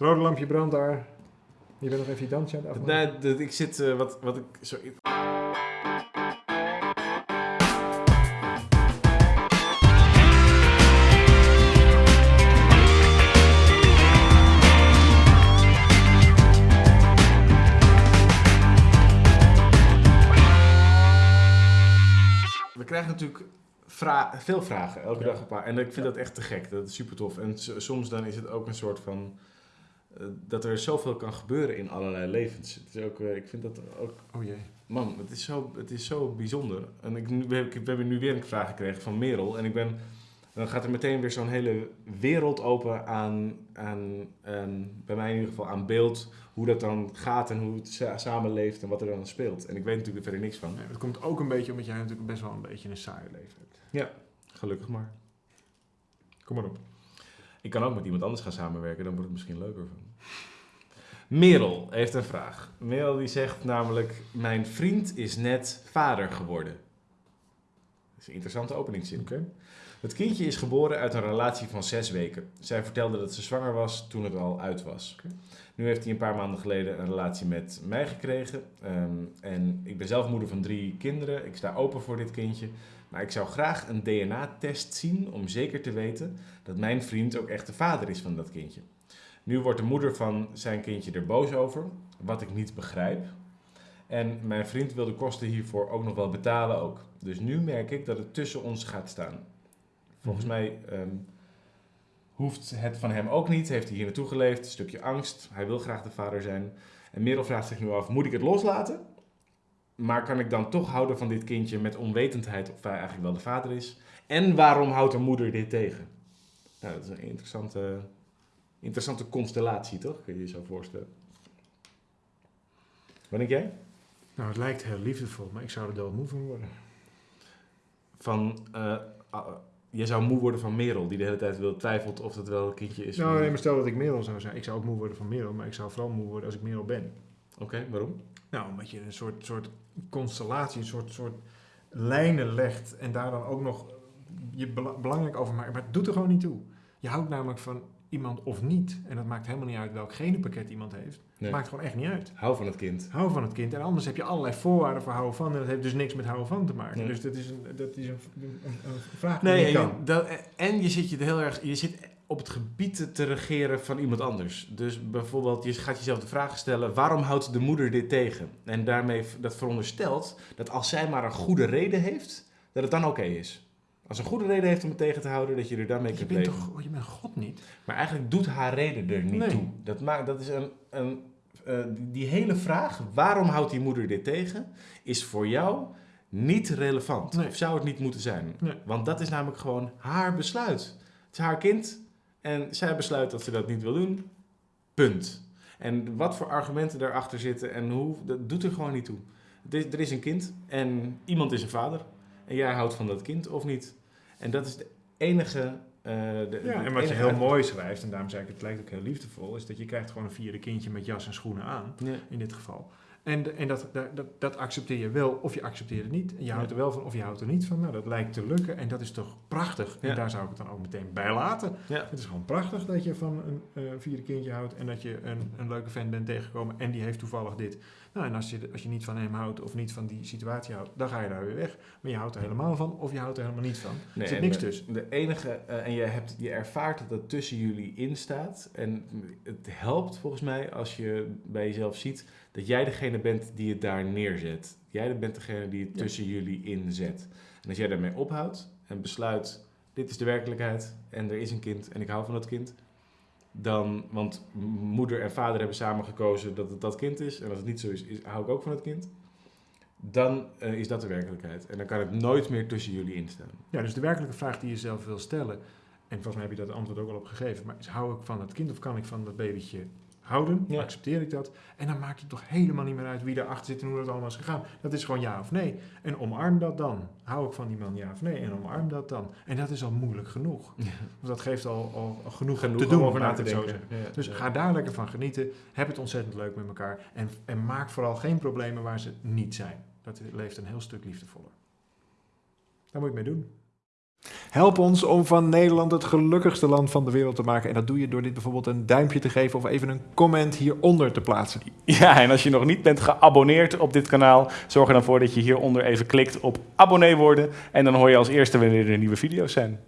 Het rode lampje brandt daar. Je bent nog even je dansje aan het afmaken. Nee, ik zit, eh, wat, wat ik, We krijgen natuurlijk vra- veel vragen, elke Ja. dag een paar. En ik vind dat echt te gek, dat is super tof. En soms dan is het ook een soort van... eh, dat er zoveel kan gebeuren in allerlei levens. Het is ook, eh, ik vind dat ook Oh jee. Man, het is zo, het is zo bijzonder. En ik, we, hebben- nu weer een vraag gekregen van Merel. En ik ben, dan gaat er meteen weer zo'n hele wereld open aan, aan, aan, bij mij in ieder geval, aan beeld. Hoe dat dan gaat en hoe het sa- samenleeft en wat er dan speelt. En ik weet natuurlijk er verder niks van. Nee, het komt ook een beetje omdat jij natuurlijk best wel een beetje een saaie leven hebt. Gelukkig maar. Kom maar op. Ik kan ook met iemand anders gaan samenwerken, dan wordt het misschien leuker van. Merel heeft een vraag. Merel die zegt namelijk, mijn vriend is net vader geworden. Dat is een interessante openingszin. Oké. Het kindje is geboren uit een relatie van zes weken. Zij vertelde dat ze zwanger was toen het al uit was. Nu heeft hij een paar maanden geleden een relatie met mij gekregen. Ehm, en ik ben zelf moeder van drie kinderen. Ik sta open voor dit kindje. Maar ik zou graag een DNA-test zien om zeker te weten dat mijn vriend ook echt de vader is van dat kindje. Nu wordt de moeder van zijn kindje er boos over, wat ik niet begrijp. En mijn vriend wil de kosten hiervoor ook nog wel betalen ook. Dus nu merk ik dat het tussen ons gaat staan. Volgens Mhm. mij ehm, hoeft het van hem ook niet. Heeft hij hier naartoe geleefd. Een stukje angst. Hij wil graag de vader zijn. En Merel vraagt zich nu af, moet ik het loslaten? Maar kan ik dan toch houden van dit kindje met onwetendheid of hij eigenlijk wel de vader is? En waarom houdt de moeder dit tegen? Nou, dat is een interessante, interessante constellatie, toch? Kun je je zo voorstellen. Wat denk jij? Nou, het lijkt heel liefdevol, maar ik zou er doodmoe van worden. Van, ah, je zou moe worden van Merel, die de hele tijd wil twijfelt of het wel een kindje is. Nou, nee, maar stel dat ik Merel zou zijn. Ik zou ook moe worden van Merel, maar ik zou vooral moe worden als ik Merel ben. Oké, waarom? Nou, omdat je een soort, soort constellatie, een soort, soort lijnen legt en daar dan ook nog je bela- belangrijk over maakt. Maar het doet er gewoon niet toe. Je houdt namelijk van iemand of niet. En dat maakt helemaal niet uit welk genenpakket iemand heeft. Nee. Het maakt gewoon echt niet uit. Hou van het kind. Hou van het kind. En anders heb je allerlei voorwaarden voor houden van. En dat heeft dus niks met houden van te maken. Nee. Dus dat is een, dat is een, een, een vraag die Nee, en kan. dat, en je zit je heel erg, je zit op het gebied te regeren van iemand anders. Dus bijvoorbeeld, je gaat jezelf de vraag stellen: waarom houdt de moeder dit tegen? En daarmee dat veronderstelt dat als zij maar een goede reden heeft, dat het dan oké is. Als een goede reden heeft om het tegen te houden, dat je er daarmee Je kunt bent leven. toch, oh, je bent God niet? Maar eigenlijk doet haar reden er niet Nee. toe. Dat, maakt, dat is een, een, eh, die, hele vraag, waarom houdt die moeder dit tegen, is voor jou niet relevant. Nee. Of zou het niet moeten zijn. Nee. Want dat is namelijk gewoon haar besluit. Het is haar kind en zij besluit dat ze dat niet wil doen. Punt. En wat voor argumenten daarachter zitten en hoe, dat doet er gewoon niet toe. Er is een kind en iemand is een vader. En jij houdt van dat kind of niet. En dat is de enige... eh, de, Ja, en wat je heel uit- mooi schrijft, en daarom zei ik het lijkt ook heel liefdevol, is dat je krijgt gewoon een vierde kindje met jas en schoenen aan, Ja. in dit geval. En, en dat, dat, dat, accepteer je wel of je accepteert het niet. En je houdt er wel van of je houdt er niet van. Nou, dat lijkt te lukken en dat is toch prachtig. En Ja. daar zou ik het dan ook meteen bij laten. Ja. Het is gewoon prachtig dat je van een eh, vierde kindje houdt en dat je een, een leuke vent bent tegengekomen en die heeft toevallig dit. Nou, en als je, als je niet van hem houdt of niet van die situatie houdt, dan ga je daar weer weg. Maar je houdt er helemaal van of je houdt er helemaal niet van. Nee, er zit niks de- tussen. De enige, eh, en je, hebt, je ervaart dat dat tussen jullie in staat. En het helpt volgens mij als je bij jezelf ziet dat jij degene bent die het daar neerzet. Jij bent degene die het Ja. tussen jullie inzet. En als jij daarmee ophoudt en besluit, dit is de werkelijkheid en er is een kind en ik hou van dat kind. Dan, want moeder en vader hebben samen gekozen dat het dat kind is. En als het niet zo is, is hou ik ook van het kind. Dan eh, is dat de werkelijkheid. En dan kan het nooit meer tussen jullie instaan. Ja, dus de werkelijke vraag die je zelf wil stellen, en volgens mij heb je dat antwoord ook al op gegeven, maar is hou ik van het kind of kan ik van dat babytje houden? Ja. Accepteer ik dat? En dan maakt het toch helemaal niet meer uit wie daarachter zit en hoe dat allemaal is gegaan. Dat is gewoon ja of nee. En omarm dat dan. Hou ik van die man ja of nee? En omarm dat dan. En dat is al moeilijk genoeg. Want dat geeft al, al, al genoeg, Genoeg te om doen, over na te denken. Ja, Dus ga daar lekker van genieten. Heb het ontzettend leuk met elkaar. En, en maak vooral geen problemen waar ze niet zijn. Dat leeft een heel stuk liefdevoller. Daar moet je mee doen. Help ons om van Nederland het gelukkigste land van de wereld te maken. En dat doe je door dit bijvoorbeeld een duimpje te geven of even een comment hieronder te plaatsen. Ja, en als je nog niet bent geabonneerd op dit kanaal, zorg er dan voor dat je hieronder even klikt op abonnee worden. En dan hoor je als eerste wanneer er nieuwe video's zijn.